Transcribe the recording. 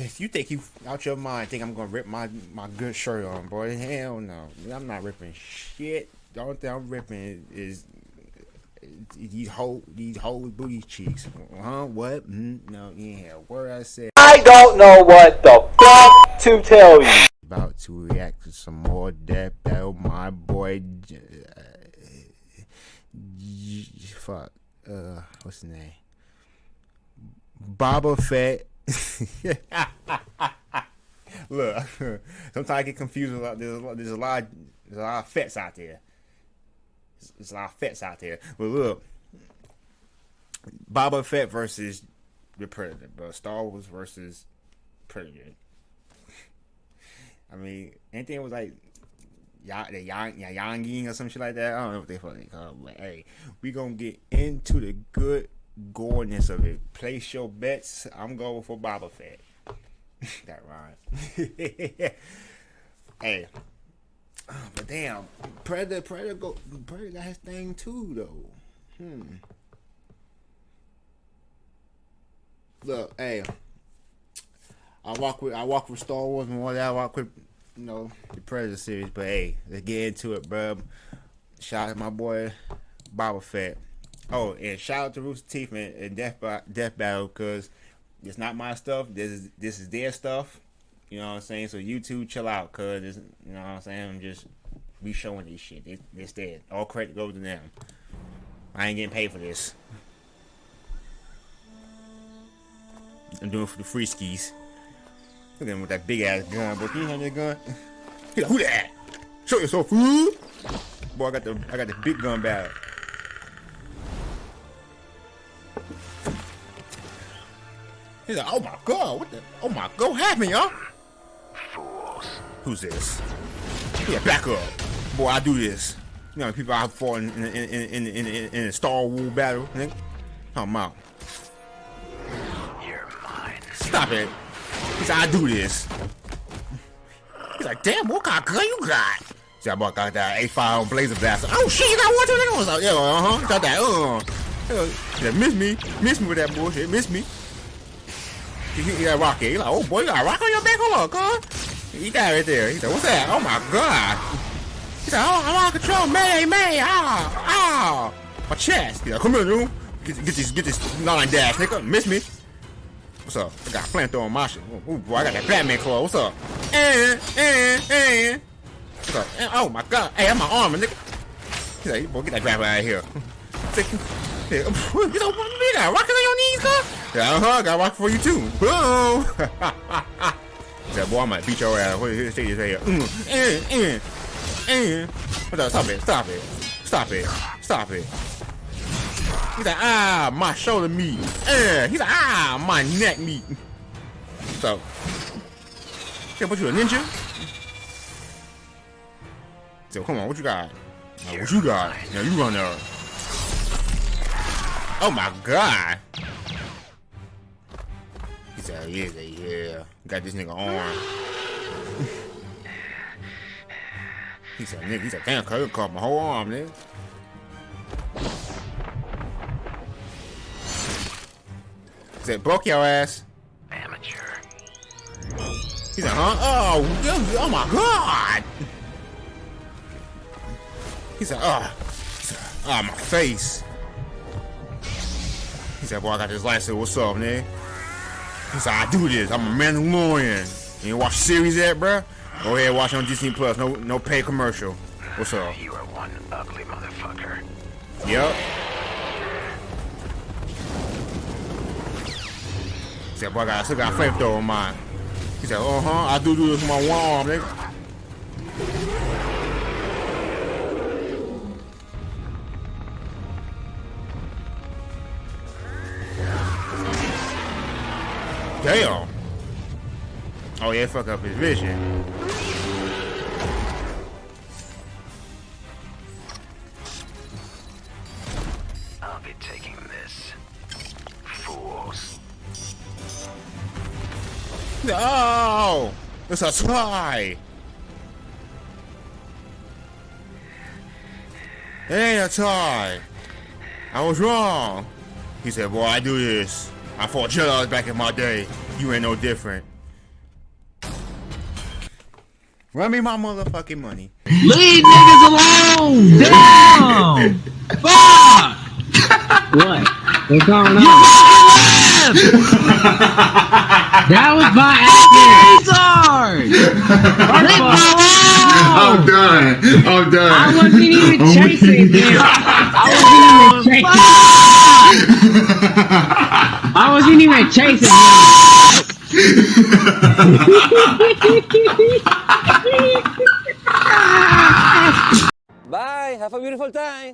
if you think you out your mind, think I'm gonna rip my my good shirt on, boy. Hell no, I'm not ripping shit. The only thing I'm ripping is, is these whole these whole booty cheeks. Huh? What? Mm, no, yeah. Word I said. I don't know what the fuck to tell you. About to react to some more Death Battle, my boy. Uh, fuck. Uh, what's his name? Boba Fett. Look, sometimes I get confused. There's a, lot, there's a lot, there's a lot of fets out there. There's a lot of fets out there. But look, Boba Fett versus the Predator, but Star Wars versus Predator. I mean, anything was like the yang yanging or some shit like that. I don't know what they fucking call it. But hey, we gonna get into the good goreness of it. Place your bets. I'm going for Boba Fett. that rhyme. hey. Oh, but damn, Predator, Predator, go, Predator got his thing too, though. Hmm. Look, hey, I walk with I walk with Star Wars more than I walk with you know the Predator series. But hey, let's get into it, bro. Shout out to my boy Boba Fett. Oh, and shout out to Rooster Teeth and, and Death Death Battle because it's not my stuff. This is this is their stuff. You know what I'm saying? So you two chill out, cause you know what I'm saying. I'm just we showing this shit. It, it's dead. All credit goes to them. I ain't getting paid for this. I'm doing it for the free skis. Look at him with that big ass gun, but you have that gun? Who that? Show yourself, fool! Boy, I got the I got the big gun bag. He's like, oh my god, what the? Oh my god, what happened, y'all? Fools. Who's this? Yeah, back up. Boy, I do this. You know, people I fought in in in in in, in a Star Wars battle, nigga. Come out. You're mine. Stop it. He's like, I do this. He's like, damn, what kind of gun you got? See, I got that A5 Blazer Blaster. Oh shit, you got one too, nigga. I was like, yeah, uh huh. Got that, uh. Yeah, miss me, miss me with that bullshit, miss me. He got rocket. He like, oh boy, you got rock on your back? Hold on, cuz. He got right there. He said, what's that? Oh my god. He said, oh, I'm out of control. May, may, ah, ah. My chest. He like, come here, dude. Get, get this, get this nine dash, nigga. Miss me. What's up? I got a flamethrower on my shit. Ooh, boy, I got that Batman claw. What's up? And, and, and. What's up? Oh my god. Hey, I'm my armor, nigga. He's like, boy, get that grab out of here. You know, you got rockets on your knees, huh? Yeah, uh-huh, got rocket for you too. Boom! that boy, I might beat your ass. Wait, here, stay here. Mm, mm, mm, mm. Up? Stop it, stop it. Stop it, stop it. He's like, ah, my shoulder meat. Eh. He's like, ah, my neck meat. So, yeah, what you a ninja? So, come on, what you got? Now, what you got? Now, you run there. Oh my god. Yeah, yeah. Got this nigga arm. he said, nigga, he said, damn, cuz caught my whole arm, nigga. He said, broke your ass. Amateur. He said, huh? Oh, oh my god. He said, oh, he said, oh, my face. He said, boy, I got this license. What's up, man? Said, I do this. I'm a Mandalorian. You watch the series yet, bro? Go ahead, watch on Disney Plus. No, no pay commercial. What's up? You are one ugly motherfucker. Yep. He said, boy, I, got, I still got flamethrower on mine. He said, uh-huh, I do do this with my one arm, nigga. Damn. Oh yeah, fuck up his vision. I'll be taking this. Fools. No! It's a spy! It ain't a tie. I was wrong. He said, boy, I do this. I fought Jedi back in my day. You ain't no different. Run me my motherfucking money. Leave niggas alone! Damn! Fuck! What? What's going You on? fucking left! That was my accident. Retard! Leave I'm done. I'm done. I wasn't even I'm chasing weak. him. I wasn't even chasing. I wasn't even chasing him. Bye. Have a beautiful time.